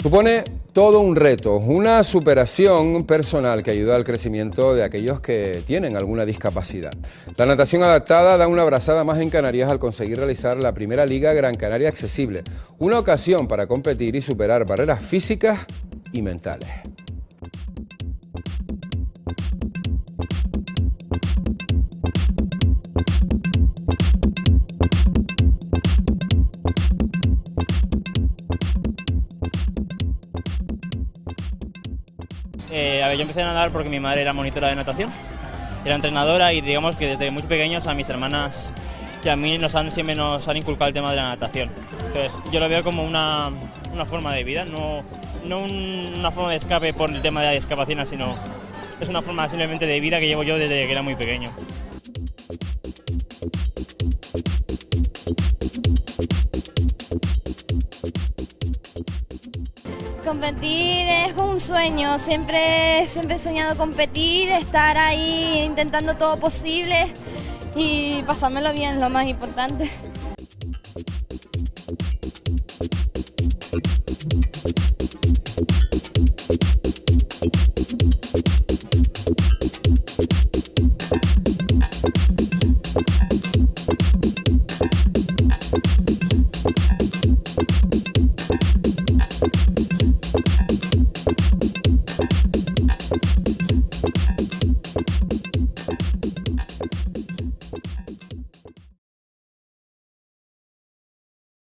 Supone todo un reto, una superación personal que ayuda al crecimiento de aquellos que tienen alguna discapacidad. La natación adaptada da una abrazada más en Canarias al conseguir realizar la primera Liga Gran Canaria accesible, una ocasión para competir y superar barreras físicas y mentales. Eh, a ver, yo empecé a nadar porque mi madre era monitora de natación, era entrenadora y digamos que desde muy pequeños a mis hermanas y a mí nos han, siempre nos han inculcado el tema de la natación. Entonces yo lo veo como una, una forma de vida, no, no un- una forma de escape por el tema de la discapacidad, sino es una forma simplemente de vida que llevo yo desde que era muy pequeño. competir es un sueño, siempre, siempre he soñado competir, estar ahí intentando todo posible y pasármelo bien, lo más importante.